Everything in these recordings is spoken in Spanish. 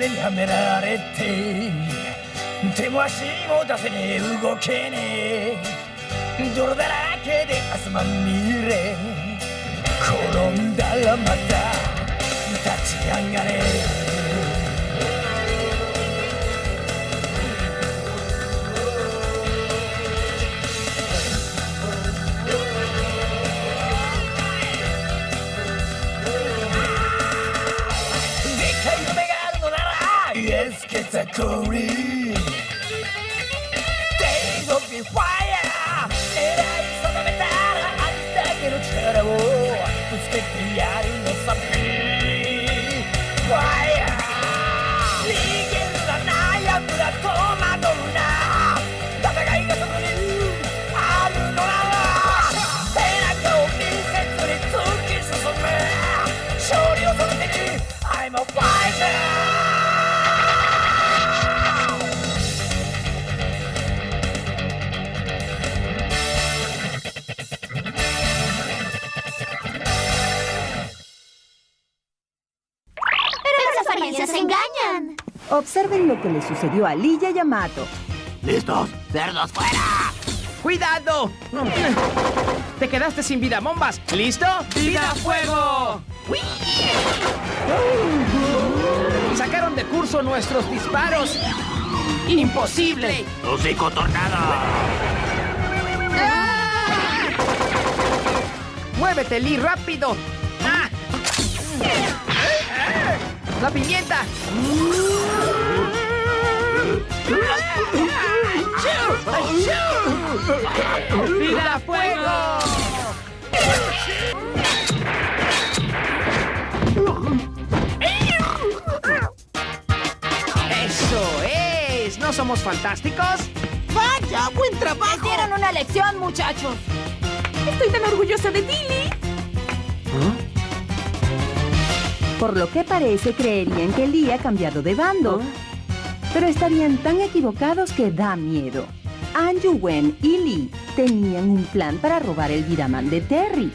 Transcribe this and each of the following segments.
目にはめられて手も足も出せねえ。動けねえ。泥だらけで汗まみれ。転んだらまた立ち上がれ。exactly. Days of the fire, and I saw the metal. I stuck in a chair. Let's get the iron or something. Fire. 逃げるな悩むなと。Apariencias engañan. Observen lo que le sucedió a Lilla Yamato. ¡Listos! ¡Cerdos fuera! ¡Cuidado! Te quedaste sin vida, bombas. ¿Listo? ¡Vida fuego! Sacaron de curso nuestros disparos. ¡Imposible! ¡Hocico tornado! ¡Muévete, Lee, rápido! ¡Ah! ¡La pimienta! ¡Vida fuego! ¡Eso es! ¿No somos fantásticos? ¡Vaya! ¡Buen trabajo! Dieron una lección, muchachos. Estoy tan orgullosa de ti, Por lo que parece, creerían que Lee ha cambiado de bando. Pero estarían tan equivocados que da miedo. Anju Wen y Lee tenían un plan para robar el Vidaman de Terry.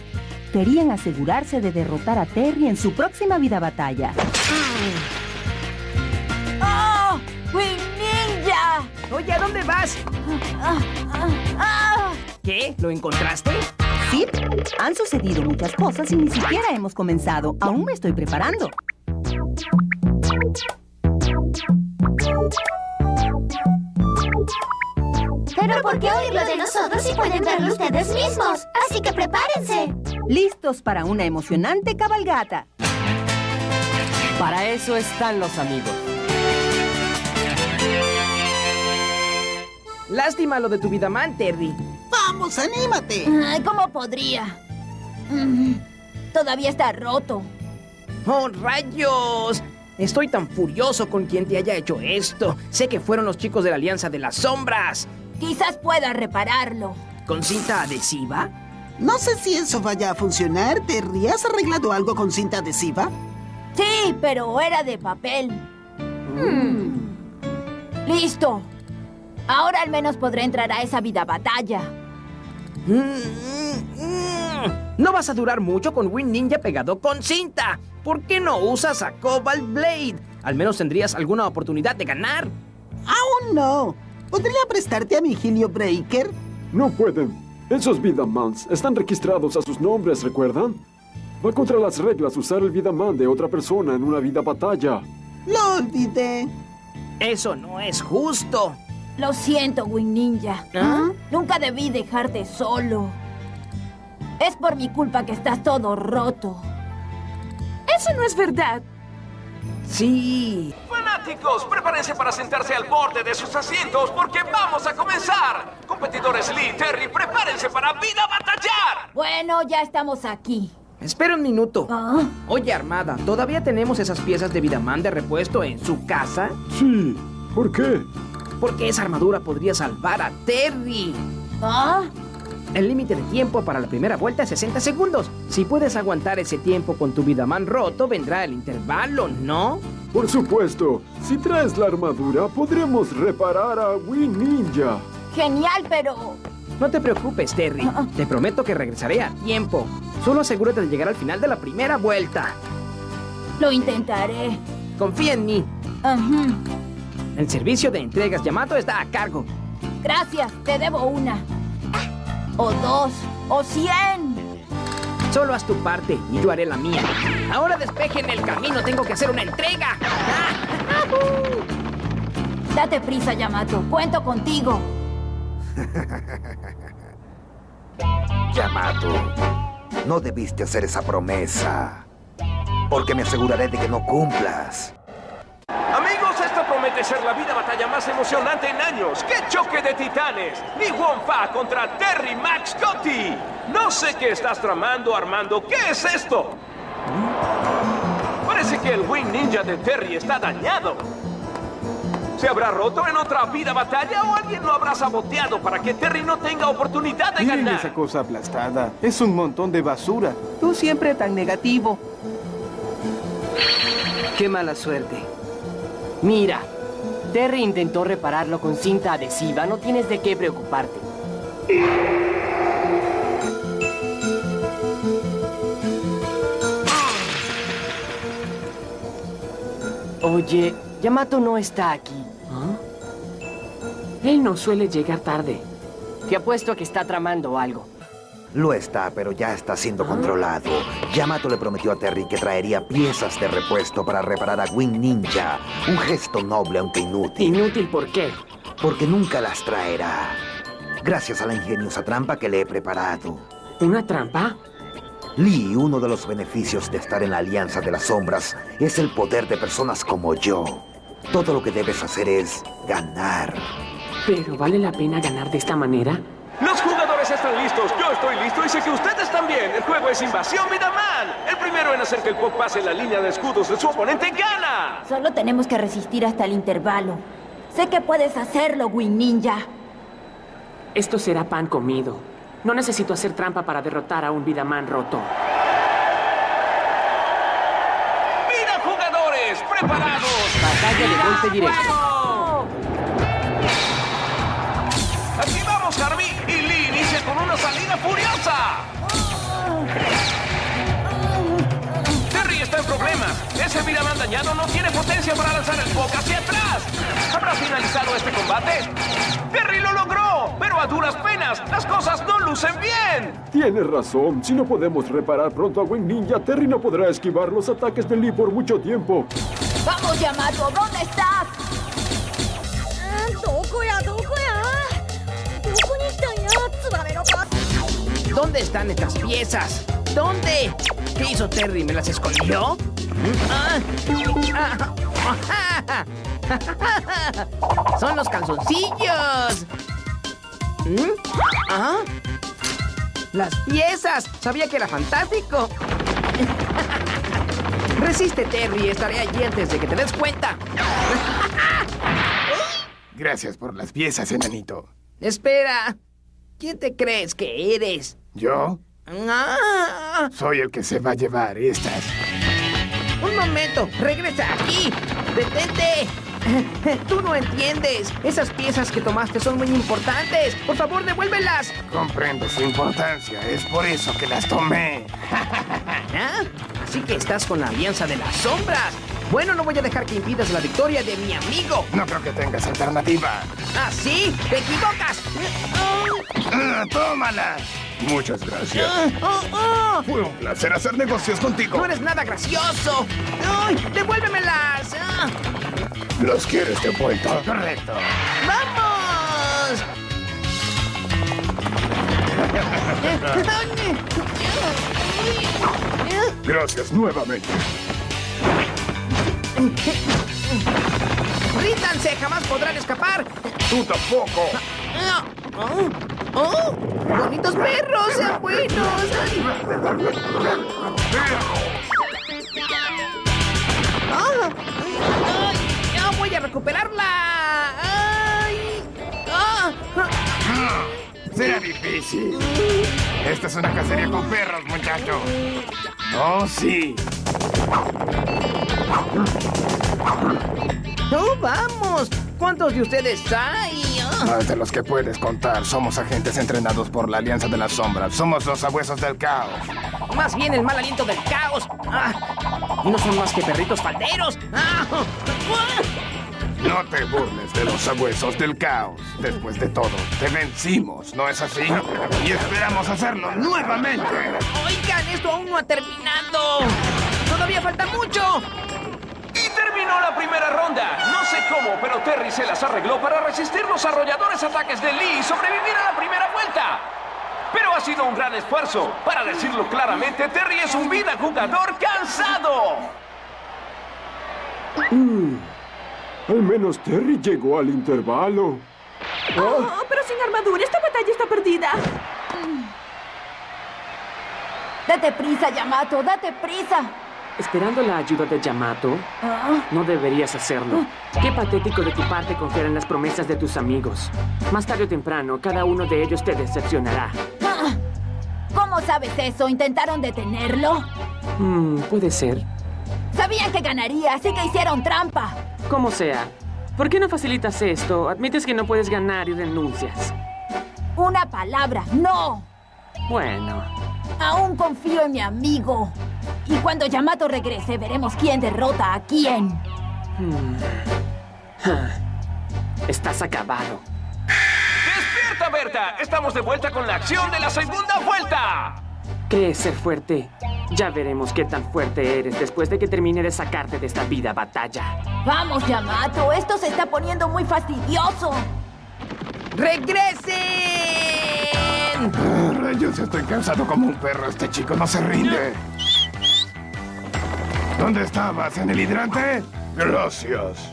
Querían asegurarse de derrotar a Terry en su próxima vida batalla. ¡Oh! ¡Wing Ninja! Oye, ¿a dónde vas? ¡Ah! ¡Ah! ¡Ah! ¿Qué? ¿Lo encontraste? Sí, han sucedido muchas cosas y ni siquiera hemos comenzado. Aún me estoy preparando. Pero ¿por qué oírlo de nosotros si pueden verlo ustedes mismos? Así que prepárense. Listos para una emocionante cabalgata. Para eso están los amigos. Lástima lo de tu vida man, Terry. ¡Vamos, anímate! Ay, ¿Cómo podría? Mm, Todavía está roto. ¡Oh, rayos! Estoy tan furioso con quien te haya hecho esto. Sé que fueron los chicos de la Alianza de las Sombras. Quizás pueda repararlo. ¿Con cinta adhesiva? No sé si eso vaya a funcionar. ¿Terry, has arreglado algo con cinta adhesiva? Sí, pero era de papel. Hmm. Listo. Ahora al menos podré entrar a esa vida batalla. No vas a durar mucho con Win Ninja pegado con cinta. ¿Por qué no usas a Cobalt Blade? Al menos tendrías alguna oportunidad de ganar. ¡Aún no! ¿Podría prestarte a mi Helio Breaker? No pueden. Esos Vidamans están registrados a sus nombres, ¿recuerdan? Va contra las reglas usar el Vidaman de otra persona en una vida batalla. Lo olvidé. Eso no es justo. Lo siento, Wing Ninja. ¿Ah? Nunca debí dejarte solo. Es por mi culpa que estás todo roto. Eso no es verdad. Sí. Fanáticos, prepárense para sentarse al borde de sus asientos porque vamos a comenzar. Competidores Lee y Terry, prepárense para vida batallar. Bueno, ya estamos aquí. Espera un minuto. Ah, Oye, Armada, ¿todavía tenemos esas piezas de Vidaman de repuesto en su casa? Sí. ¿Por qué? Porque esa armadura podría salvar a Terry. ah, El límite de tiempo para la primera vuelta es 60 segundos. Si puedes aguantar ese tiempo con tu Vidaman roto, vendrá el intervalo, ¿no? Por supuesto. Si traes la armadura, podremos reparar a Win Ninja. genial, pero... No te preocupes, Terry. Ah, ah. Te prometo que regresaré a tiempo. Solo asegúrate de llegar al final de la primera vuelta. Lo intentaré. Confía en mí. Ujú. El servicio de entregas Yamato está a cargo. Gracias, te debo una. O dos, o cien. Solo haz tu parte y yo haré la mía. Ahora despejen el camino, tengo que hacer una entrega. Date prisa, Yamato. Cuento contigo. Yamato, no debiste hacer esa promesa. Porque me aseguraré de que no cumplas. Ser la vida batalla más emocionante en años. ¡Qué choque de titanes! Ni Wonfa contra Terry Max Gotti. No sé qué estás tramando, Armando. ¿Qué es esto? Parece que el Wing Ninja de Terry está dañado. ¿Se habrá roto en otra vida batalla o alguien lo habrá saboteado para que Terry no tenga oportunidad de Miren ganar? esa cosa aplastada. Es un montón de basura. Tú siempre tan negativo. Qué mala suerte. Mira, Terry intentó repararlo con cinta adhesiva. No tienes de qué preocuparte. Oye, Yamato no está aquí. Él no suele llegar tarde. Te apuesto a que está tramando algo. Lo está, pero ya está siendo controlado. Yamato le prometió a Terry que traería piezas de repuesto para reparar a Wing Ninja. Un gesto noble, aunque inútil. ¿Inútil por qué? Porque nunca las traerá. Gracias a la ingeniosa trampa que le he preparado. ¿Una trampa? Lee, uno de los beneficios de estar en la Alianza de las Sombras es el poder de personas como yo. Todo lo que debes hacer es ganar. ¿Pero vale la pena ganar de esta manera? Están listos, yo estoy listo y sé que ustedes también. El juego es Invasión Vidaman. El primero en hacer que el Pop pase la línea de escudos de su oponente gana. Solo tenemos que resistir hasta el intervalo. Sé que puedes hacerlo, Wing Ninja. Esto será pan comido. No necesito hacer trampa para derrotar a un Vidaman roto. ¡Vida jugadores! ¡Preparados! Batalla de golpe directo. Con una salida furiosa. Terry está en problemas. Ese Vidaman dañado no tiene potencia para lanzar el Pok hacia atrás. ¿Habrá finalizado este combate? Terry lo logró, pero a duras penas. Las cosas no lucen bien. Tienes razón. Si no podemos reparar pronto a Wing Ninja, Terry no podrá esquivar los ataques de Lee por mucho tiempo. ¡Vamos, Yamato! ¿Dónde estás? ¿Dónde están estas piezas? ¿Dónde? ¿Qué hizo Terry? ¿Me las escondió? Ah. ¡Son los calzoncillos! ¿Mm? ¿Ah? ¡Las piezas! Sabía que era fantástico. Resiste, Terry. Estaré allí antes de que te des cuenta. Gracias por las piezas, enanito. Espera. ¿Quién te crees que eres? ¿Yo? Ah, Soy el que se va a llevar estas. un momento. Regresa aquí. Detente. Tú no entiendes. Esas piezas que tomaste son muy importantes. Por favor, devuélvelas. Comprendo su importancia. Es por eso que las tomé. ¿Ah? Así que estás con la Alianza de las Sombras. Bueno, no voy a dejar que impidas la victoria de mi amigo. No creo que tengas alternativa. ¿Ah, sí? ¡Te equivocas! Ah, ¡Tómala! Muchas gracias. ¡Oh, oh! Fue un placer hacer negocios contigo. ¡No eres nada gracioso! ¡Ay! ¡Devuélvemelas! ¡Ah! ¿Los quieres de vuelta? Correcto. ¡Vamos! Gracias nuevamente. ¡Ríndanse! ¡Jamás podrán escapar! Tú tampoco. ¡Oh! ¡Bonitos perros! ¡Sean buenos! ¡Ay! ¡Ah! ¡Ay! ¡Ya voy a recuperarla! ¡Ay! ¡Ah! Será difícil. Esta es una cacería con perros, muchacho. Oh, sí. ¡Oh, vamos! ¿Cuántos de ustedes hay? Más de los que puedes contar. Somos agentes entrenados por la Alianza de las Sombras. Somos los abuesos del caos. Más bien el mal aliento del caos. Ah. Y no son más que perritos falderos. ¡Ah! No te burles de los sabuesos del caos. Después de todo, te vencimos, ¿no es así? Y esperamos hacerlo nuevamente. Oigan, esto aún no ha terminado. Todavía falta mucho. La primera ronda. No sé cómo, pero Terry se las arregló para resistir los arrolladores ataques de Lee y sobrevivir a la primera vuelta. Pero ha sido un gran esfuerzo. Para decirlo claramente, Terry es un vida jugador cansado. Al menos Terry llegó al intervalo. Oh, pero sin armadura, esta batalla está perdida. Date prisa, Yamato, date prisa. Esperando la ayuda de Yamato, Ah, no deberías hacerlo. Qué patético de tu parte confiar en las promesas de tus amigos. Más tarde o temprano, cada uno de ellos te decepcionará. ah. ¿Cómo sabes eso? ¿Intentaron detenerlo? Hmm, puede ser. Sabían que ganaría, así que hicieron trampa. Como sea. ¿Por qué no facilitas esto? Admites que no puedes ganar y renuncias. Una palabra, no. Bueno, Aún confío en mi amigo. Y cuando Yamato regrese, veremos quién derrota a quién. hmm. Ah. estás acabado. ¡Despierta, Berta! Estamos de vuelta con la acción de la segunda vuelta. ¿Crees ser fuerte? Ya veremos qué tan fuerte eres después de que termine de sacarte de esta vida batalla. Vamos, Yamato, esto se está poniendo muy fastidioso. ¡Regresen! Ah, Rayos, estoy cansado como un perro. Este chico no se rinde. ¿Dónde estabas? ¿En el hidrante? Gracias.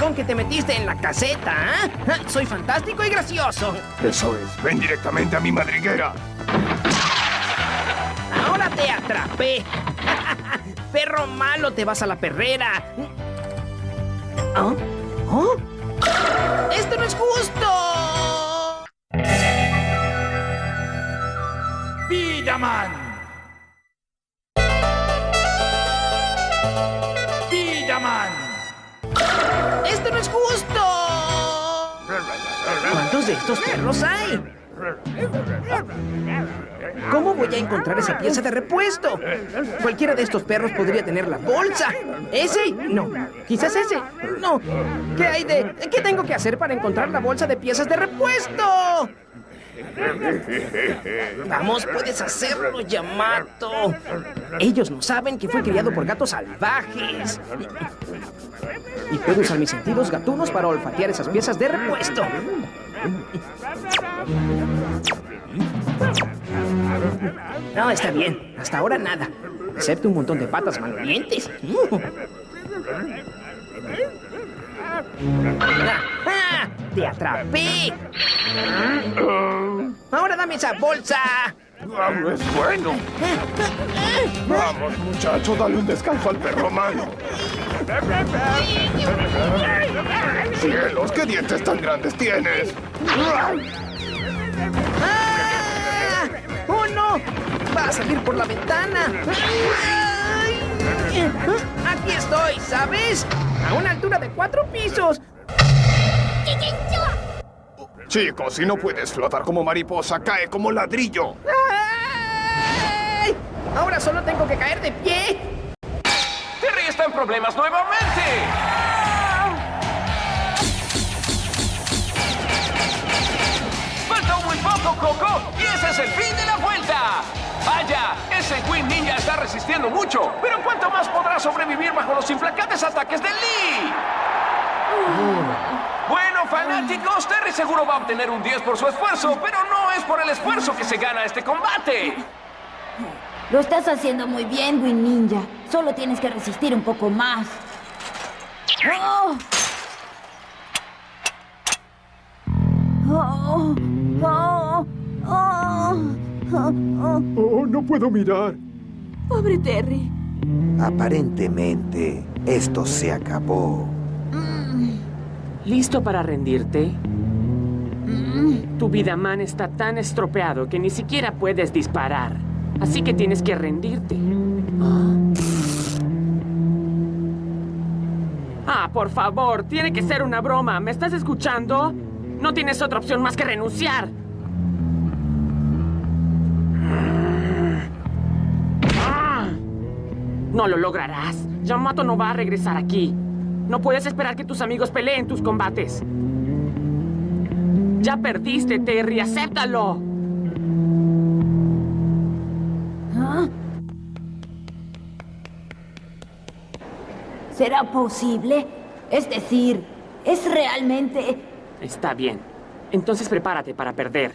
Con que te metiste en la caseta, ¿ah? Ah, Soy fantástico y gracioso. Eso es. Ven directamente a mi madriguera. Ahora te atrapé. Perro malo, te vas a la perrera. ¿Ah? ¿Oh? ¡Esto no es justo! ¡Vidaman! ¡Vidaman! ¡Esto no es justo! ¿Cuántos de estos perros hay? ¿Cómo voy a encontrar esa pieza de repuesto? Cualquiera de estos perros podría tener la bolsa. ¿Ese? No. ¿Quizás ese? No. ¿Qué hay de...? ¿Qué tengo que hacer para encontrar la bolsa de piezas de repuesto? Vamos, puedes hacerlo, Yamato. Ellos no saben que fui criado por gatos salvajes. Y puedo usar mis sentidos gatunos para olfatear esas piezas de repuesto. No, está bien. Hasta ahora nada. Excepto un montón de patas malolientes. ¡Ah! ¡Te atrapé! ¡Ahora dame esa bolsa! ¡Vamos, es bueno! Vamos, muchacho, dale un descanso al perro malo. ¡Cielos, qué dientes tan grandes tienes! ¡Ah! ¡Oh, no! ¡Va a salir por la ventana! ¡Ay! Aquí estoy, ¿sabes? A una altura de cuatro pisos. Chicos, si no puedes flotar como mariposa, cae como ladrillo. ¡Ay! Ahora solo tengo que caer de pie. Terry está en problemas nuevamente. Falta muy poco, Coco, y ese es el fin de la vuelta. Vaya, ese Queen Ninja está resistiendo mucho, pero ¿cuánto más podrá sobrevivir bajo los implacables ataques de Lee? Bueno, fanáticos, Terry seguro va a obtener un 10 por su esfuerzo, pero no es por el esfuerzo que se gana este combate. Lo estás haciendo muy bien, Win Ninja. Solo tienes que resistir un poco más. ¡Oh! ¡Oh! ¡Oh! ¡Oh! ¡Oh! Oh, no puedo mirar. Pobre Terry. Aparentemente, esto se acabó. ¿Listo para rendirte? Tu Vidaman está tan estropeado que ni siquiera puedes disparar. Así que tienes que rendirte. Ah, por favor, tiene que ser una broma. ¿Me estás escuchando? No tienes otra opción más que renunciar. No lo lograrás. Yamato no va a regresar aquí. No puedes esperar que tus amigos peleen tus combates. Ya perdiste, Terry. ¡Acéptalo! ¿Ah? ¿Será posible? Es decir, ¿es realmente...? Está bien. Entonces prepárate para perder.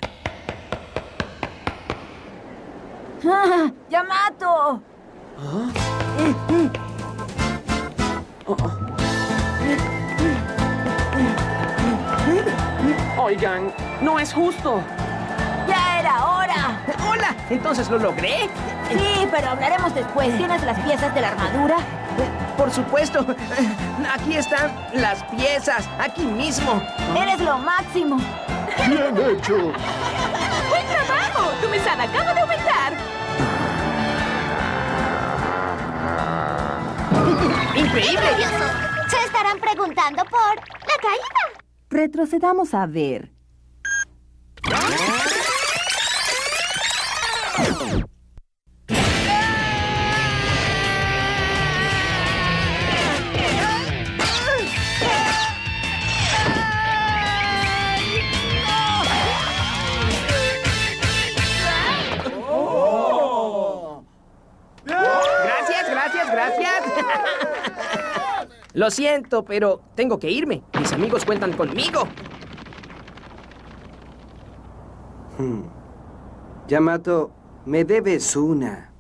¡Ah! ¡Yamato! Oigan, no es justo. ¡Ya era hora! ¡Hola! ¿Entonces lo logré? Sí, pero hablaremos después. ¿Tienes las piezas de la armadura? Por supuesto. Aquí están las piezas, aquí mismo. ¡Eres lo máximo! Bien hecho. ¡Buen trabajo! Tu mesada acaba de aumentar. ¡Increíble! Se estarán preguntando por la caída. Retrocedamos a ver. Lo siento, pero tengo que irme. Mis amigos cuentan conmigo. Yamato, me debes una.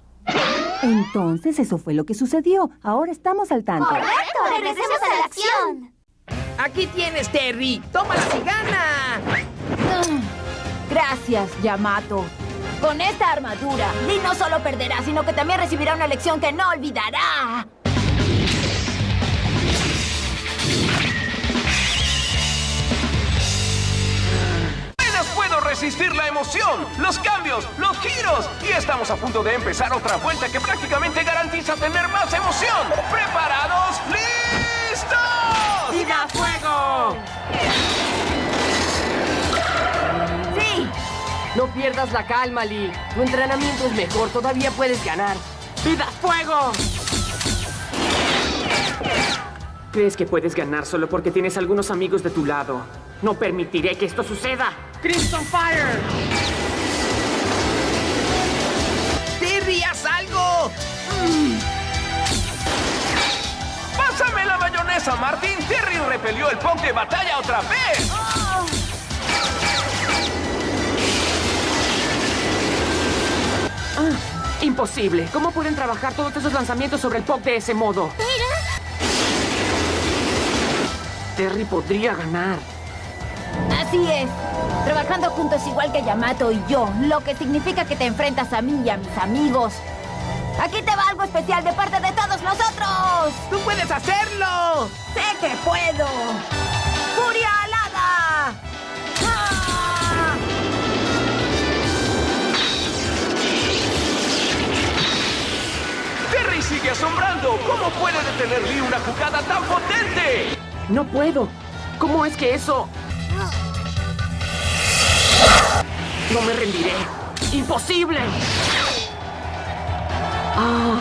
Entonces eso fue lo que sucedió. Ahora estamos al tanto. Correcto, regresemos a la acción. Aquí tienes, Terry. ¡Tómala y gana! Ah, Gracias, Yamato. Con esta armadura, Lee no solo perderá, sino que también recibirá una lección que no olvidará. Resistir la emoción, los cambios, los giros. Y estamos a punto de empezar otra vuelta que prácticamente garantiza tener más emoción. ¿Preparados? ¡Listos! ¡Viva fuego! ¡Sí! No pierdas la calma, Lee. Tu entrenamiento es mejor. Todavía puedes ganar. ¡Vida fuego! ¿Crees que puedes ganar solo porque tienes algunos amigos de tu lado? No permitiré que esto suceda. ¡Crimson Fire! ¡Terry, haz algo! ¡Pásame la mayonesa, Martín! Terry repelió el punk de batalla otra vez. Ah, imposible. ¿Cómo pueden trabajar todos esos lanzamientos sobre el pop de ese modo? Terry podría ganar. Así es. Trabajando juntos igual que Yamato y yo, lo que significa que te enfrentas a mí y a mis amigos. Aquí te va algo especial de parte de todos nosotros. ¡Tú puedes hacerlo! ¡Sé que puedo! ¡Furia alada! ¡Ah! Terry sigue asombrando. ¿Cómo puede detener Lee una jugada tan potente? No puedo. ¿Cómo es que eso...? No me rendiré. ¡Imposible! Ah,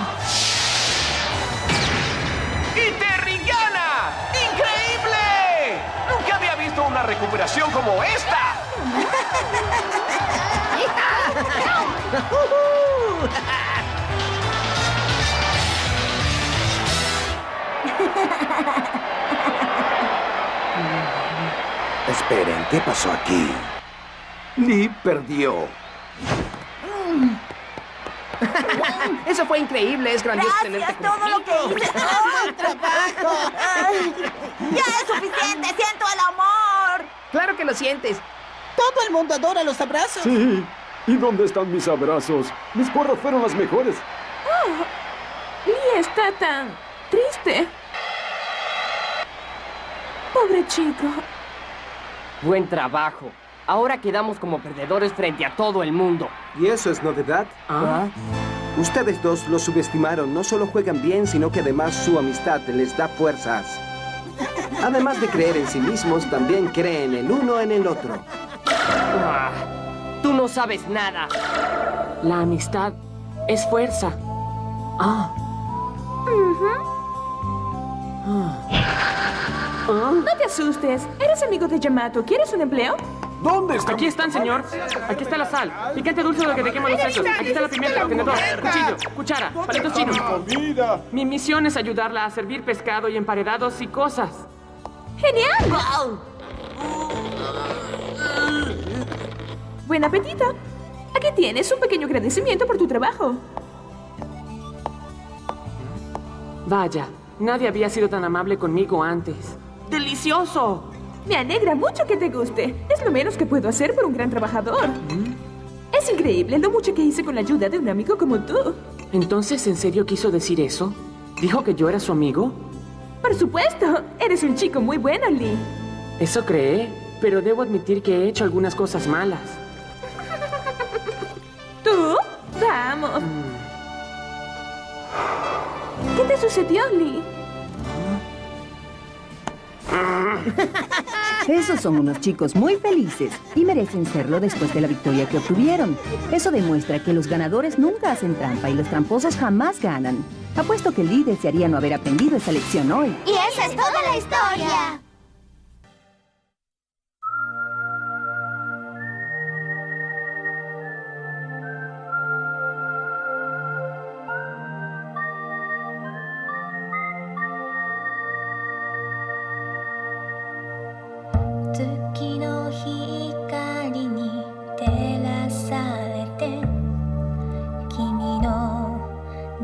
¡Y Terry gana! ¡Increíble! Nunca había visto una recuperación como esta. Esperen, ¿qué pasó aquí? Lee perdió. Eso fue increíble, es grandioso tenerte Gracias, todo lo que hice. ¡Buen trabajo! ¡Ya es suficiente! ¡Siento el amor! Claro que lo sientes. Todo el mundo adora los abrazos. Sí. ¿Y dónde están mis abrazos? Mis porras fueron las mejores. Lee está tan triste. Pobre chico. Buen trabajo. Ahora quedamos como perdedores frente a todo el mundo. ¿Y eso es novedad? ¿Ah? Ustedes dos lo subestimaron. No solo juegan bien, sino que además su amistad les da fuerzas. Además de creer en sí mismos, también creen el uno en el otro. Ah, Tú no sabes nada. la amistad es fuerza. Ah, No te asustes. Eres amigo de Yamato. ¿Quieres un empleo? ¿Dónde está? Aquí están, señor. Aquí está la sal. Picante dulce lo que te quema los sesos. Aquí está la pimienta, tenedor, cuchillo, cuchara, palitos chinos. Mi misión es ayudarla a servir pescado y emparedados y cosas. ¡Genial! Buen apetito. Aquí tienes un pequeño agradecimiento por tu trabajo. Vaya, nadie había sido tan amable conmigo antes. ¡Delicioso! Me alegra mucho que te guste. Es lo menos que puedo hacer por un gran trabajador. Es increíble lo mucho que hice con la ayuda de un amigo como tú. ¿Entonces en serio quiso decir eso? ¿Dijo que yo era su amigo? Por supuesto. Eres un chico muy bueno, Lee. Eso cree, pero debo admitir que he hecho algunas cosas malas. ¿Tú? Vamos. ¿Qué te sucedió, Lee? Esos son unos chicos muy felices y merecen serlo después de la victoria que obtuvieron. Eso demuestra que los ganadores nunca hacen trampa y los tramposos jamás ganan. Apuesto que Lee desearía no haber aprendido esa lección hoy. Y esa es toda la historia.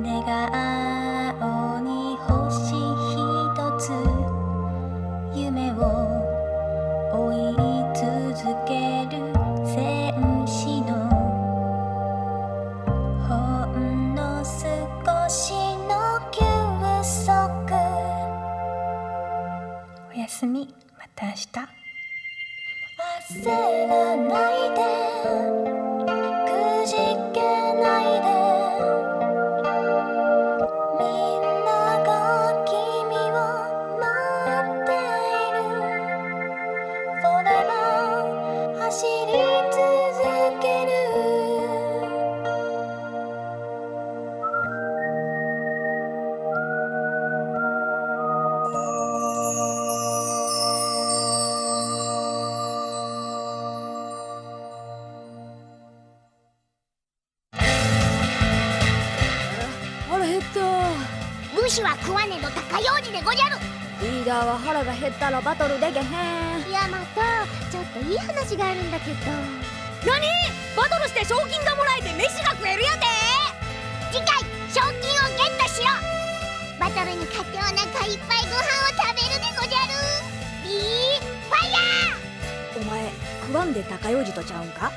내가 아 おーは腹が減ったらバトルでへんヤマトちょっといい話があるんだけど。何？バトルして賞金がもらえて飯が食えるや次回賞金をゲットしろバトルに勝ってお腹いっぱいご飯を食べるでごじゃる。ビーファイヤー。お前食わんで高とちゃうんか？